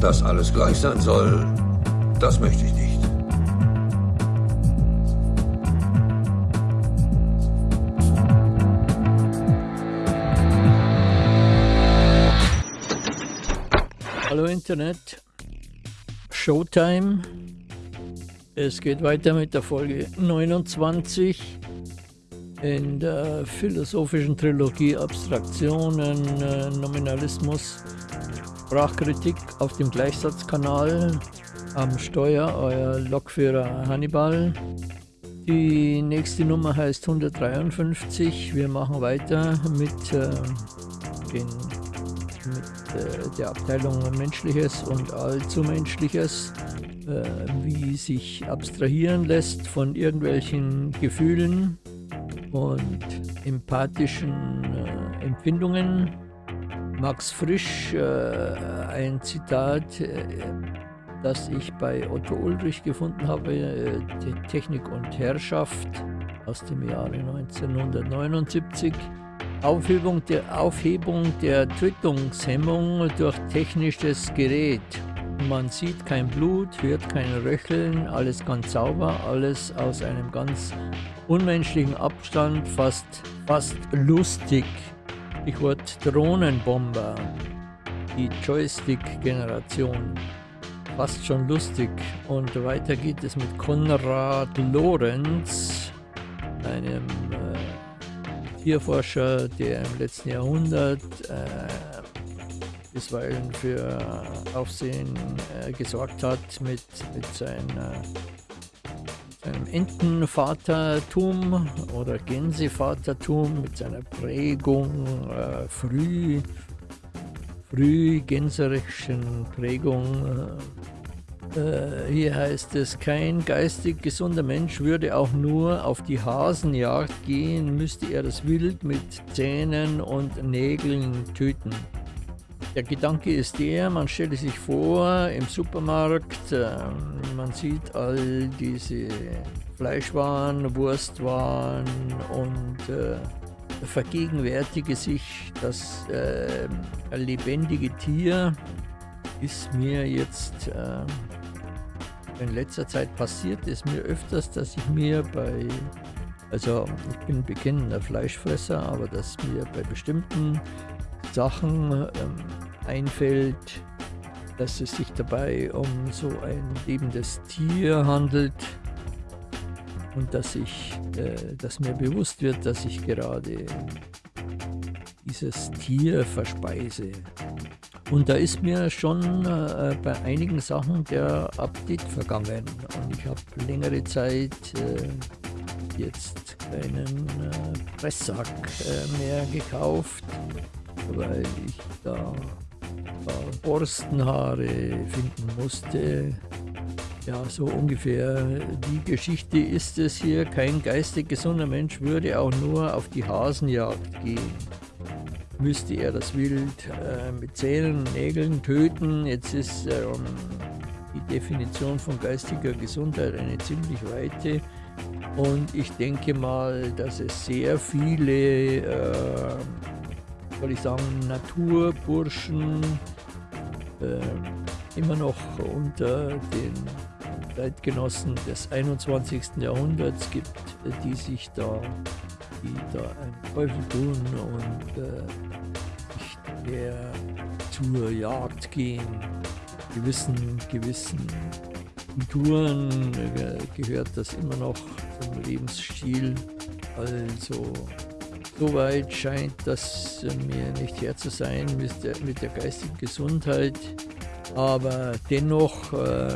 Dass alles gleich sein soll, das möchte ich nicht. Hallo Internet, Showtime. Es geht weiter mit der Folge 29 in der philosophischen Trilogie Abstraktionen, äh, Nominalismus, Sprachkritik auf dem Gleichsatzkanal. Am Steuer euer Lokführer Hannibal. Die nächste Nummer heißt 153. Wir machen weiter mit, äh, den, mit äh, der Abteilung Menschliches und Allzumenschliches, äh, wie sich abstrahieren lässt von irgendwelchen Gefühlen und empathischen äh, Empfindungen Max Frisch, äh, ein Zitat, äh, das ich bei Otto Ulrich gefunden habe, äh, Technik und Herrschaft aus dem Jahre 1979. Aufhebung der, Aufhebung der Tötungshemmung durch technisches Gerät. Man sieht kein Blut, hört kein Röcheln, alles ganz sauber, alles aus einem ganz unmenschlichen Abstand, fast, fast lustig. Stichwort Drohnenbomber, die Joystick-Generation. Fast schon lustig. Und weiter geht es mit Konrad Lorenz, einem äh, Tierforscher, der im letzten Jahrhundert äh, bisweilen für Aufsehen äh, gesorgt hat mit, mit seiner Entenvatertum oder Gänsevatertum mit seiner Prägung äh, früh, früh gänserischen Prägung. Äh, hier heißt es, kein geistig gesunder Mensch würde auch nur auf die Hasenjagd gehen, müsste er das Wild mit Zähnen und Nägeln töten. Der Gedanke ist der, man stelle sich vor, im Supermarkt, äh, man sieht all diese Fleischwaren, Wurstwaren und äh, vergegenwärtige sich, das äh, lebendige Tier ist mir jetzt äh, in letzter Zeit passiert, ist mir öfters, dass ich mir bei, also ich bin bekennender Fleischfresser, aber dass mir bei bestimmten Sachen ähm, einfällt, dass es sich dabei um so ein lebendes Tier handelt und dass ich, äh, dass mir bewusst wird, dass ich gerade dieses Tier verspeise. Und da ist mir schon äh, bei einigen Sachen der Update vergangen und ich habe längere Zeit äh, jetzt keinen äh, Presssack äh, mehr gekauft weil ich da Borstenhaare finden musste. Ja, so ungefähr die Geschichte ist es hier. Kein geistig gesunder Mensch würde auch nur auf die Hasenjagd gehen. Müsste er das Wild äh, mit Zähnen und Nägeln töten. Jetzt ist ähm, die Definition von geistiger Gesundheit eine ziemlich weite. Und ich denke mal, dass es sehr viele äh, soll ich sagen, Naturburschen äh, immer noch unter den Zeitgenossen des 21. Jahrhunderts gibt, die sich da, die da einen Teufel tun und äh, nicht mehr zur Jagd gehen. Gewissen, gewissen Kulturen äh, gehört das immer noch zum Lebensstil. Also Soweit scheint das mir nicht her zu sein mit der, mit der geistigen Gesundheit. Aber dennoch äh,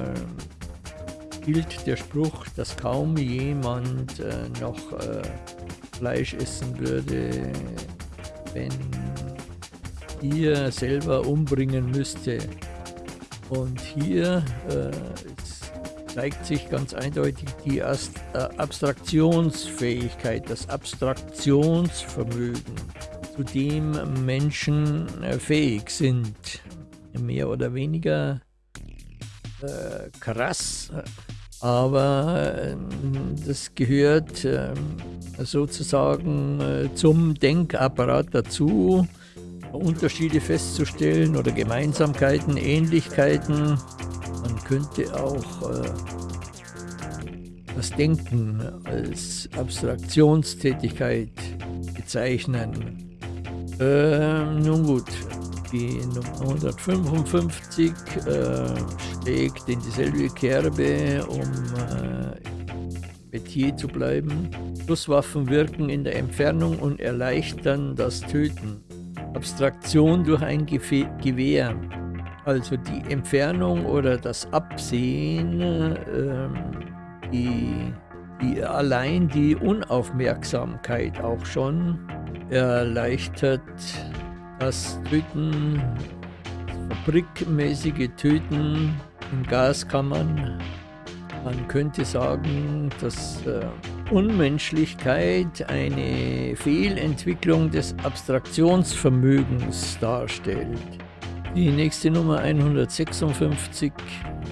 gilt der Spruch, dass kaum jemand äh, noch äh, Fleisch essen würde, wenn ihr selber umbringen müsste. Und hier äh, zeigt sich ganz eindeutig die äh, Abstraktionsfähigkeit, das Abstraktionsvermögen, zu dem Menschen äh, fähig sind. Mehr oder weniger äh, krass, aber äh, das gehört äh, sozusagen äh, zum Denkapparat dazu, Unterschiede festzustellen oder Gemeinsamkeiten, Ähnlichkeiten. Könnte auch äh, das Denken als Abstraktionstätigkeit bezeichnen. Äh, nun gut, die Nummer 155 äh, schlägt in dieselbe Kerbe, um äh, Metier zu bleiben. Schusswaffen wirken in der Entfernung und erleichtern das Töten. Abstraktion durch ein Gewehr, also die Entfernung oder das Absehen, äh, die, die allein die Unaufmerksamkeit auch schon erleichtert das Töten, fabrikmäßige Töten in Gaskammern. Man könnte sagen, dass äh, Unmenschlichkeit eine Fehlentwicklung des Abstraktionsvermögens darstellt. Die nächste Nummer 156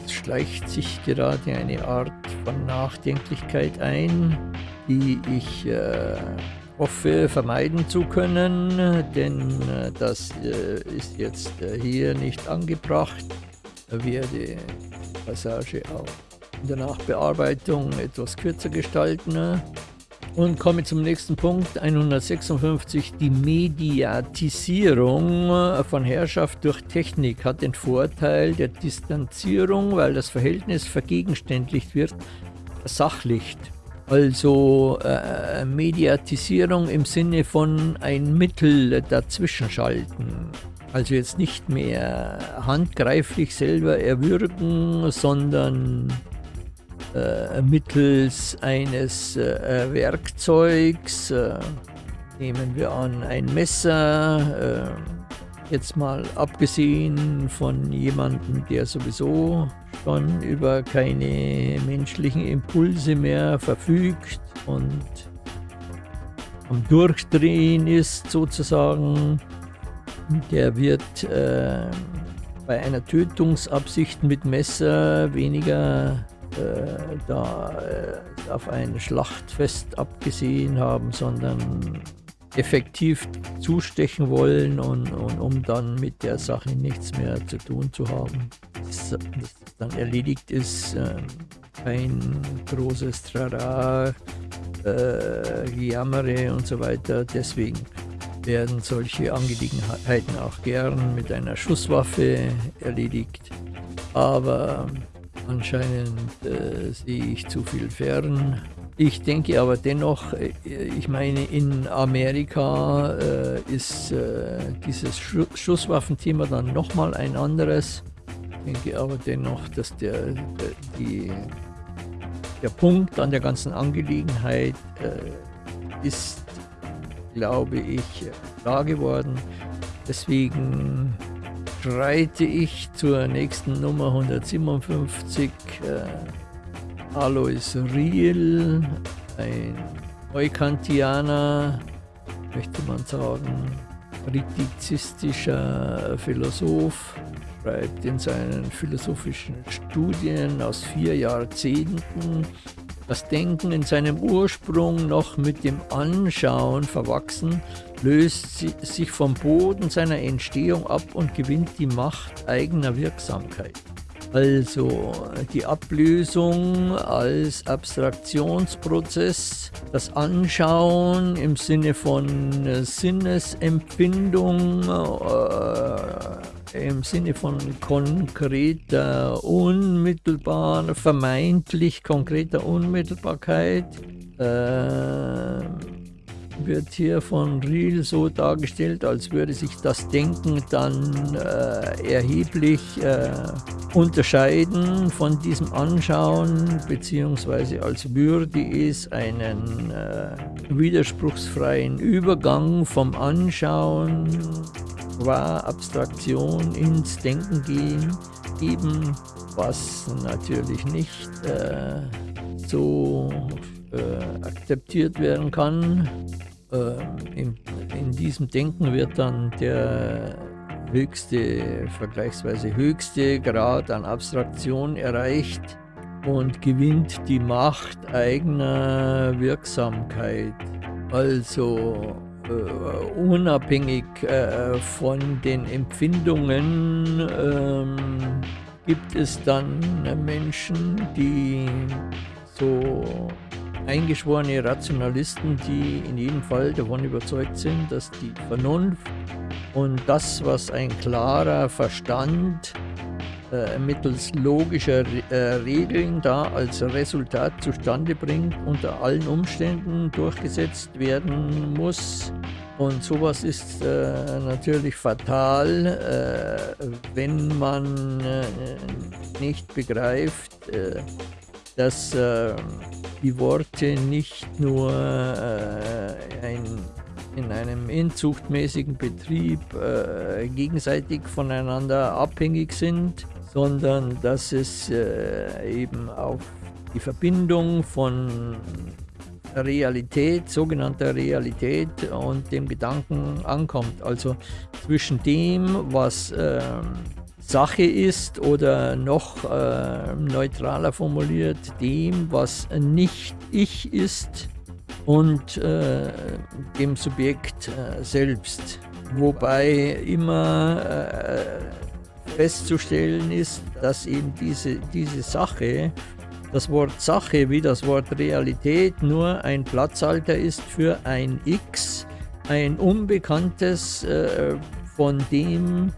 schleicht sich gerade eine Art von Nachdenklichkeit ein, die ich äh, hoffe vermeiden zu können, denn äh, das äh, ist jetzt äh, hier nicht angebracht. Ich werde die Passage auch in der Nachbearbeitung etwas kürzer gestalten. Und komme zum nächsten Punkt, 156. Die Mediatisierung von Herrschaft durch Technik hat den Vorteil der Distanzierung, weil das Verhältnis vergegenständlicht wird, sachlicht. Also äh, Mediatisierung im Sinne von ein Mittel dazwischenschalten. Also jetzt nicht mehr handgreiflich selber erwürgen, sondern äh, mittels eines äh, Werkzeugs, äh, nehmen wir an ein Messer, äh, jetzt mal abgesehen von jemandem, der sowieso schon über keine menschlichen Impulse mehr verfügt und am Durchdrehen ist sozusagen, der wird äh, bei einer Tötungsabsicht mit Messer weniger äh, da äh, auf ein Schlachtfest abgesehen haben, sondern effektiv zustechen wollen und, und, um dann mit der Sache nichts mehr zu tun zu haben. Dass das dann erledigt ist, äh, kein großes Trara, äh, und so weiter. Deswegen werden solche Angelegenheiten auch gern mit einer Schusswaffe erledigt. Aber anscheinend äh, sehe ich zu viel fern ich denke aber dennoch, äh, ich meine, in Amerika äh, ist äh, dieses Sch Schusswaffenthema dann nochmal ein anderes. Ich denke aber dennoch, dass der, der, die, der Punkt an der ganzen Angelegenheit äh, ist, glaube ich, klar geworden. Deswegen schreite ich zur nächsten Nummer 157. Äh, Alois Riel, ein Neukantianer, möchte man sagen, kritizistischer Philosoph, schreibt in seinen philosophischen Studien aus vier Jahrzehnten das Denken in seinem Ursprung noch mit dem Anschauen verwachsen, löst sich vom Boden seiner Entstehung ab und gewinnt die Macht eigener Wirksamkeit. Also die Ablösung als Abstraktionsprozess, das Anschauen im Sinne von Sinnesempfindung, äh, im Sinne von konkreter, unmittelbar, vermeintlich konkreter Unmittelbarkeit. Äh, wird hier von Riel so dargestellt, als würde sich das Denken dann äh, erheblich äh, unterscheiden von diesem Anschauen, beziehungsweise als würde es einen äh, widerspruchsfreien Übergang vom Anschauen qua Abstraktion ins Denken gehen, eben was natürlich nicht äh, so äh, akzeptiert werden kann. Äh, in, in, diesem Denken wird dann der höchste, vergleichsweise höchste Grad an Abstraktion erreicht und gewinnt die Macht eigener Wirksamkeit. Also äh, unabhängig äh, von den Empfindungen ähm, gibt es dann Menschen, die so eingeschworene Rationalisten, die in jedem Fall davon überzeugt sind, dass die Vernunft und das, was ein klarer Verstand äh, mittels logischer äh, Regeln da als Resultat zustande bringt, unter allen Umständen durchgesetzt werden muss. Und sowas ist äh, natürlich fatal, äh, wenn man nicht begreift, äh, dass die Worte nicht nur ein in einem inzuchtmäßigen Betrieb äh, gegenseitig voneinander abhängig sind, sondern dass es äh, eben auf die Verbindung von Realität, sogenannter Realität und dem Gedanken ankommt. Also zwischen dem, was äh, Sache ist oder noch äh, neutraler formuliert, dem, was nicht ich ist und äh, dem Subjekt äh, selbst. Wobei immer äh, festzustellen ist, dass eben diese, diese Sache, das Wort Sache wie das Wort Realität nur ein Platzhalter ist für ein X, ein unbekanntes, äh, von dem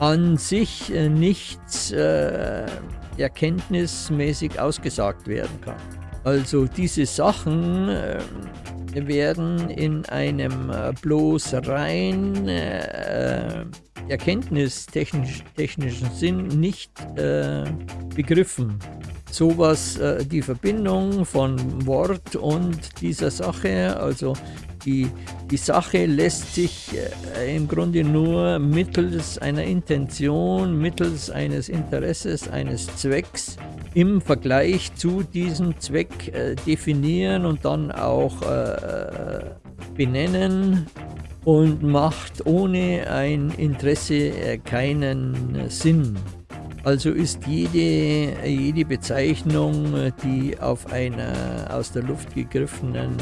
an sich äh, nichts äh, erkenntnismäßig ausgesagt werden kann. Also diese Sachen äh, werden in einem äh, bloß rein äh, erkenntnistechnischen Sinn nicht äh, begriffen. Sowas, äh, die Verbindung von Wort und dieser Sache, also die, die Sache lässt sich äh, im Grunde nur mittels einer Intention, mittels eines Interesses, eines Zwecks im Vergleich zu diesem Zweck äh, definieren und dann auch äh, benennen und macht ohne ein Interesse keinen Sinn. Also ist jede, jede Bezeichnung, die auf einer aus der Luft gegriffenen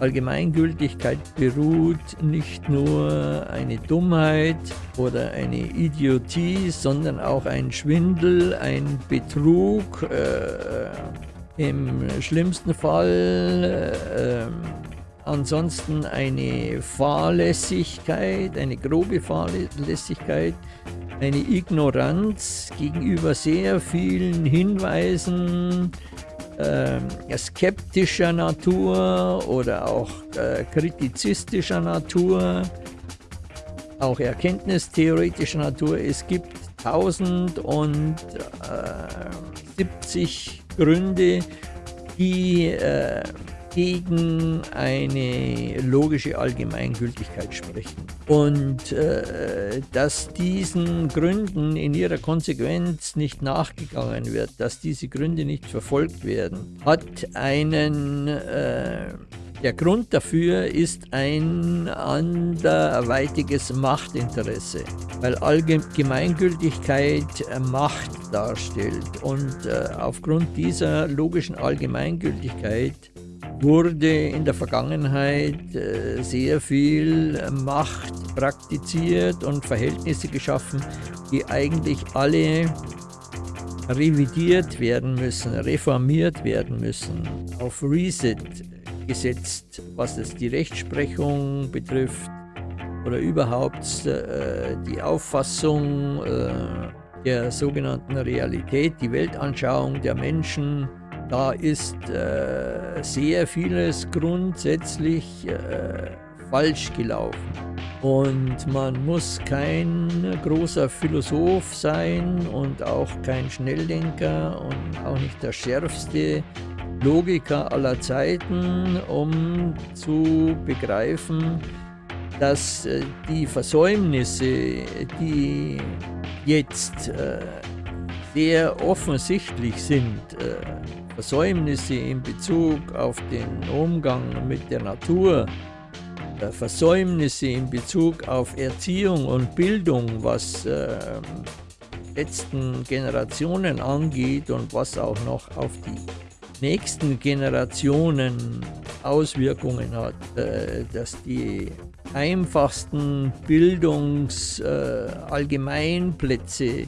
Allgemeingültigkeit beruht, nicht nur eine Dummheit oder eine Idiotie, sondern auch ein Schwindel, ein Betrug, äh, im schlimmsten Fall äh, ansonsten eine Fahrlässigkeit, eine grobe Fahrlässigkeit, eine Ignoranz gegenüber sehr vielen Hinweisen, äh, skeptischer Natur oder auch äh, kritizistischer Natur, auch erkenntnistheoretischer Natur. Es gibt 1070 Gründe, die äh, gegen eine logische Allgemeingültigkeit sprechen. Und äh, dass diesen Gründen in ihrer Konsequenz nicht nachgegangen wird, dass diese Gründe nicht verfolgt werden, hat einen äh, der Grund dafür ist ein anderweitiges Machtinteresse, weil Allgemeingültigkeit Macht darstellt und äh, aufgrund dieser logischen Allgemeingültigkeit wurde in der Vergangenheit äh, sehr viel Macht praktiziert und Verhältnisse geschaffen, die eigentlich alle revidiert werden müssen, reformiert werden müssen, auf Reset gesetzt, was es die Rechtsprechung betrifft oder überhaupt äh, die Auffassung äh, der sogenannten Realität, die Weltanschauung der Menschen, da ist äh, sehr vieles grundsätzlich äh, falsch gelaufen. Und man muss kein großer Philosoph sein und auch kein Schnelldenker und auch nicht der schärfste Logiker aller Zeiten, um zu begreifen, dass äh, die Versäumnisse, die jetzt äh, sehr offensichtlich sind, äh, Versäumnisse in Bezug auf den Umgang mit der Natur, äh, Versäumnisse in Bezug auf Erziehung und Bildung, was äh, letzten Generationen angeht und was auch noch auf die nächsten Generationen Auswirkungen hat, äh, dass die einfachsten Bildungsallgemeinplätze äh,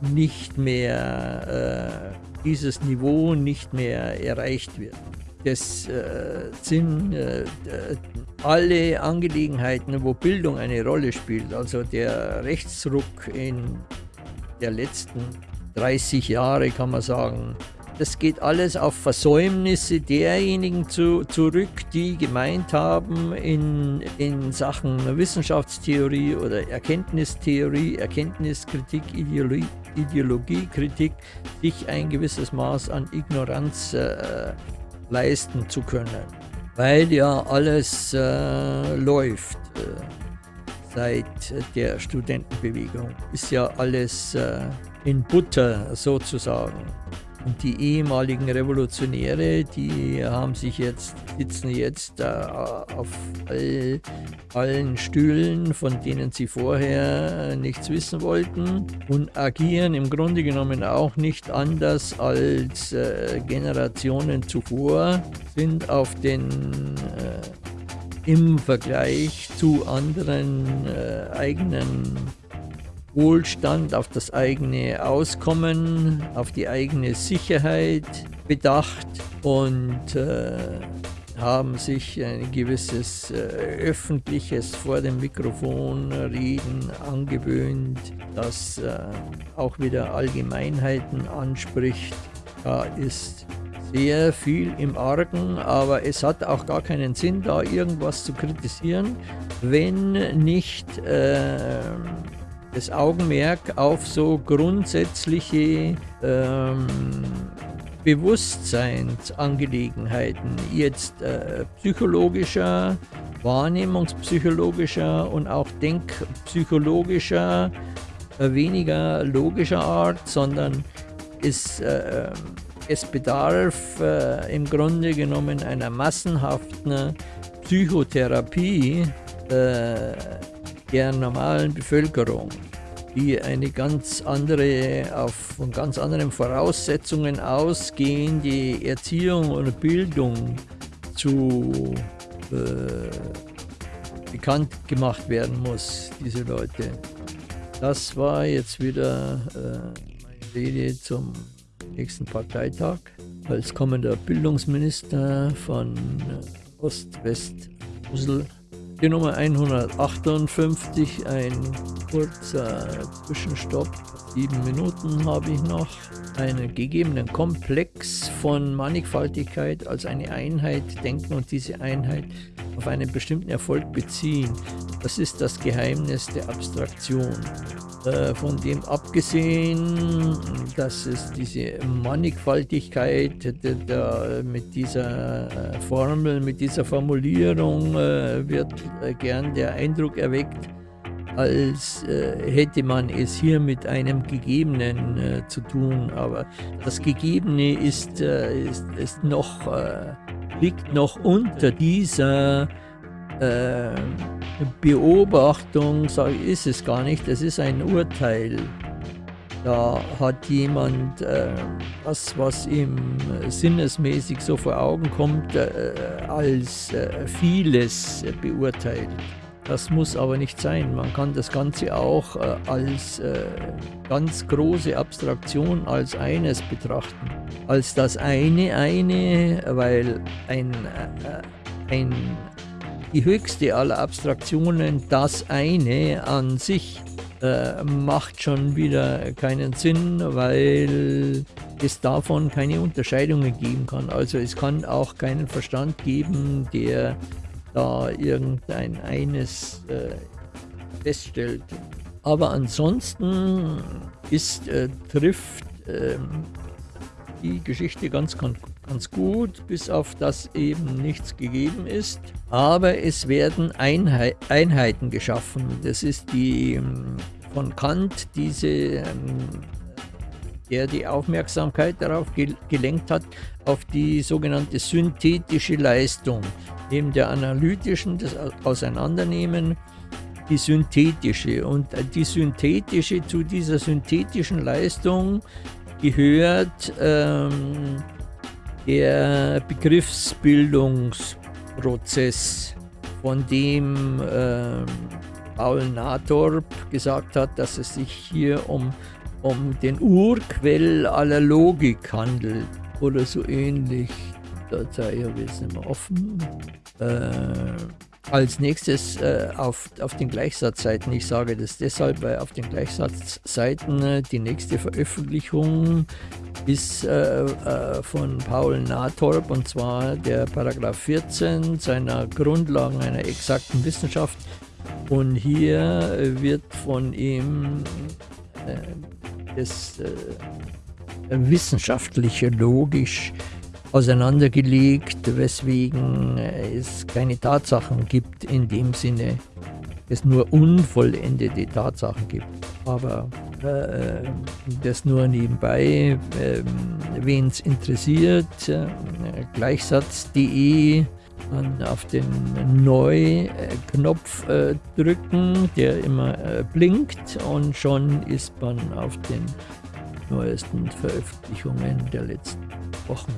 nicht mehr, äh, dieses Niveau nicht mehr erreicht wird. Das äh, sind äh, alle Angelegenheiten, wo Bildung eine Rolle spielt, also der Rechtsruck in der letzten 30 Jahre, kann man sagen, das geht alles auf Versäumnisse derjenigen zu, zurück, die gemeint haben, in, in Sachen Wissenschaftstheorie oder Erkenntnistheorie, Erkenntniskritik, Ideologie, Ideologiekritik, sich ein gewisses Maß an Ignoranz äh, leisten zu können. Weil ja alles äh, läuft äh, seit der Studentenbewegung. Ist ja alles äh, in Butter sozusagen. Und die ehemaligen Revolutionäre, die haben sich jetzt, sitzen jetzt äh, auf all, allen Stühlen, von denen sie vorher nichts wissen wollten und agieren im Grunde genommen auch nicht anders als äh, Generationen zuvor, sind auf den äh, im Vergleich zu anderen äh, eigenen Wohlstand, auf das eigene Auskommen, auf die eigene Sicherheit bedacht und äh, haben sich ein gewisses äh, öffentliches vor dem Mikrofon reden angewöhnt, das äh, auch wieder Allgemeinheiten anspricht. Da ist sehr viel im Argen, aber es hat auch gar keinen Sinn, da irgendwas zu kritisieren, wenn nicht äh, das Augenmerk auf so grundsätzliche ähm, Bewusstseinsangelegenheiten, jetzt äh, psychologischer, wahrnehmungspsychologischer und auch denkpsychologischer, äh, weniger logischer Art, sondern es, äh, es bedarf äh, im Grunde genommen einer massenhaften Psychotherapie, äh, der normalen Bevölkerung, die eine ganz andere, auf von ganz anderen Voraussetzungen ausgehen, die Erziehung und Bildung zu äh, bekannt gemacht werden muss, diese Leute. Das war jetzt wieder äh, meine Rede zum nächsten Parteitag. Als kommender Bildungsminister von Ost-West-Mosel die Nummer 158, ein kurzer Zwischenstopp. Sieben Minuten habe ich noch. Einen gegebenen Komplex von Mannigfaltigkeit als eine Einheit denken und diese Einheit auf einen bestimmten Erfolg beziehen. Das ist das Geheimnis der Abstraktion. Äh, von dem abgesehen, dass es diese Mannigfaltigkeit da, mit dieser äh, Formel, mit dieser Formulierung äh, wird gern der Eindruck erweckt, als hätte man es hier mit einem Gegebenen zu tun. Aber das Gegebene ist, ist, ist noch, liegt noch unter dieser äh, Beobachtung, ich, ist es gar nicht, es ist ein Urteil. Da hat jemand äh, das, was ihm sinnesmäßig so vor Augen kommt, äh, als äh, vieles beurteilt. Das muss aber nicht sein. Man kann das Ganze auch äh, als äh, ganz große Abstraktion, als eines betrachten. Als das eine eine, weil ein, äh, ein die höchste aller Abstraktionen, das eine an sich, äh, macht schon wieder keinen Sinn, weil es davon keine Unterscheidungen geben kann. Also es kann auch keinen Verstand geben, der da irgendein eines äh, feststellt. Aber ansonsten ist, äh, trifft ähm, die Geschichte ganz, ganz gut, bis auf das eben nichts gegeben ist. Aber es werden Einheit, Einheiten geschaffen. Das ist die ähm, von Kant diese ähm, der die Aufmerksamkeit darauf gelenkt hat, auf die sogenannte synthetische Leistung, neben der analytischen, das Auseinandernehmen, die synthetische. Und die synthetische, zu dieser synthetischen Leistung gehört ähm, der Begriffsbildungsprozess von dem äh, Paul Nathorp gesagt hat, dass es sich hier um, um den Urquell aller Logik handelt oder so ähnlich. Datei habe ich jetzt nicht mehr offen. Äh, als nächstes äh, auf, auf den Gleichsatzseiten, ich sage das deshalb, weil auf den Gleichsatzseiten äh, die nächste Veröffentlichung ist äh, äh von Paul Nathorp und zwar der Paragraph 14 seiner Grundlagen einer exakten Wissenschaft. Und hier wird von ihm äh, das äh, wissenschaftliche, logisch auseinandergelegt, weswegen es keine Tatsachen gibt in dem Sinne, es nur unvollendete Tatsachen gibt. Aber äh, das nur nebenbei, äh, wen es interessiert, äh, gleichsatz.de auf den Neu-Knopf äh, drücken, der immer äh, blinkt und schon ist man auf den neuesten Veröffentlichungen der letzten Wochen.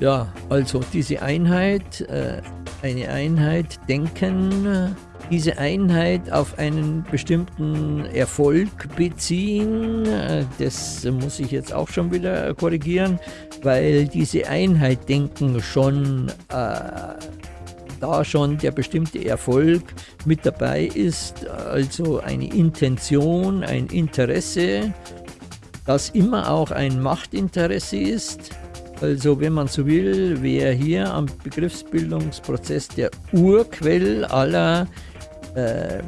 Ja, also diese Einheit, äh, eine Einheit denken, diese Einheit auf einen bestimmten Erfolg beziehen, äh, das muss ich jetzt auch schon wieder korrigieren, weil diese Einheit denken schon, äh, da schon der bestimmte Erfolg mit dabei ist, also eine Intention, ein Interesse, das immer auch ein Machtinteresse ist, also wenn man so will, wäre hier am Begriffsbildungsprozess der Urquell aller äh,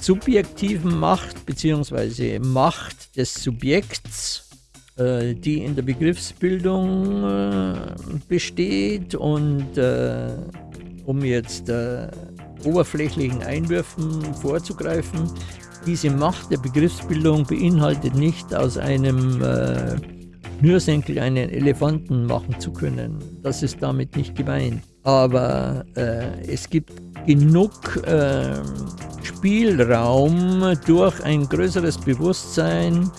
subjektiven Macht bzw. Macht des Subjekts, äh, die in der Begriffsbildung äh, besteht und äh, um jetzt äh, oberflächlichen Einwürfen vorzugreifen, diese Macht der Begriffsbildung beinhaltet nicht aus einem äh, Schnürsenkel einen Elefanten machen zu können. Das ist damit nicht gemeint. Aber äh, es gibt genug äh, Spielraum durch ein größeres Bewusstsein,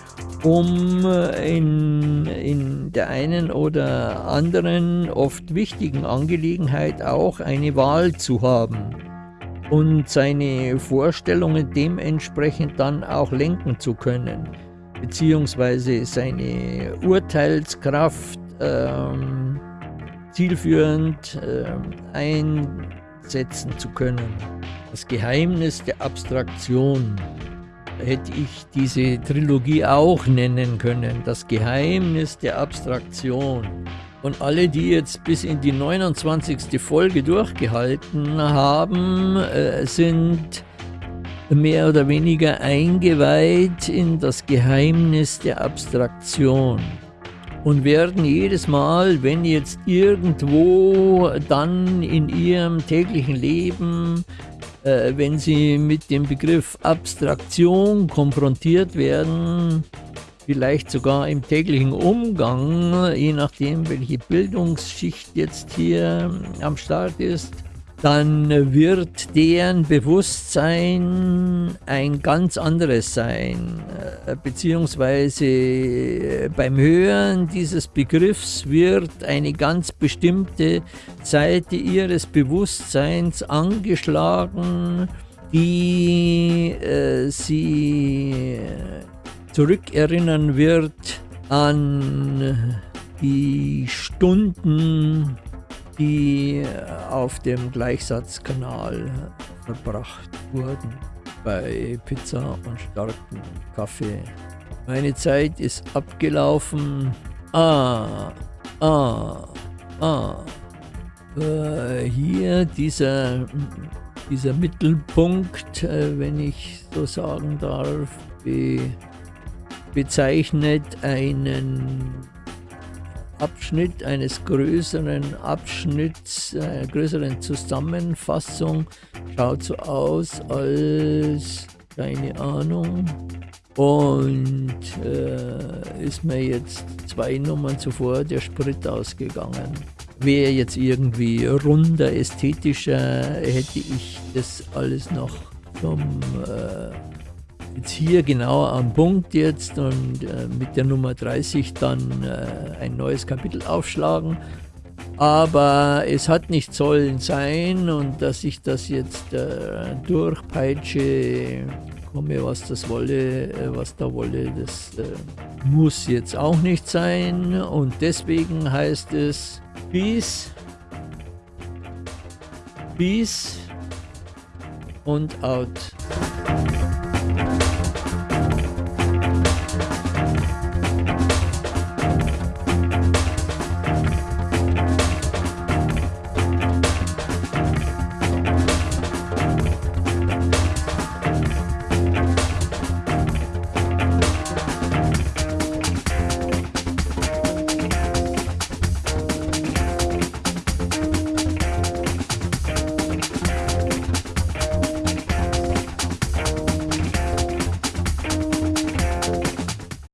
um in, in der einen oder anderen oft wichtigen Angelegenheit auch eine Wahl zu haben und seine Vorstellungen dementsprechend dann auch lenken zu können beziehungsweise seine Urteilskraft ähm, zielführend ähm, einsetzen zu können. Das Geheimnis der Abstraktion hätte ich diese Trilogie auch nennen können. Das Geheimnis der Abstraktion. Und alle, die jetzt bis in die 29. Folge durchgehalten haben, äh, sind mehr oder weniger eingeweiht in das Geheimnis der Abstraktion und werden jedes Mal, wenn jetzt irgendwo dann in ihrem täglichen Leben, äh, wenn sie mit dem Begriff Abstraktion konfrontiert werden, vielleicht sogar im täglichen Umgang, je nachdem welche Bildungsschicht jetzt hier am Start ist, dann wird deren Bewusstsein ein ganz anderes sein, äh, beziehungsweise äh, beim Hören dieses Begriffs wird eine ganz bestimmte Seite ihres Bewusstseins angeschlagen, die äh, sie zurückerinnern wird an die Stunden, die auf dem Gleichsatzkanal verbracht wurden bei Pizza und starkem Kaffee. Meine Zeit ist abgelaufen. Ah, ah, ah. Äh, hier dieser, dieser Mittelpunkt, äh, wenn ich so sagen darf, be, bezeichnet einen Abschnitt eines größeren Abschnitts, einer größeren Zusammenfassung. Schaut so aus als, keine Ahnung, und äh, ist mir jetzt zwei Nummern zuvor der Sprit ausgegangen. Wäre jetzt irgendwie runder, ästhetischer, hätte ich das alles noch zum äh, jetzt hier genau am Punkt jetzt und äh, mit der Nummer 30 dann äh, ein neues Kapitel aufschlagen. Aber es hat nicht sollen sein und dass ich das jetzt äh, durchpeitsche, komme was das wolle, äh, was da wolle, das äh, muss jetzt auch nicht sein. Und deswegen heißt es Peace, Peace und out.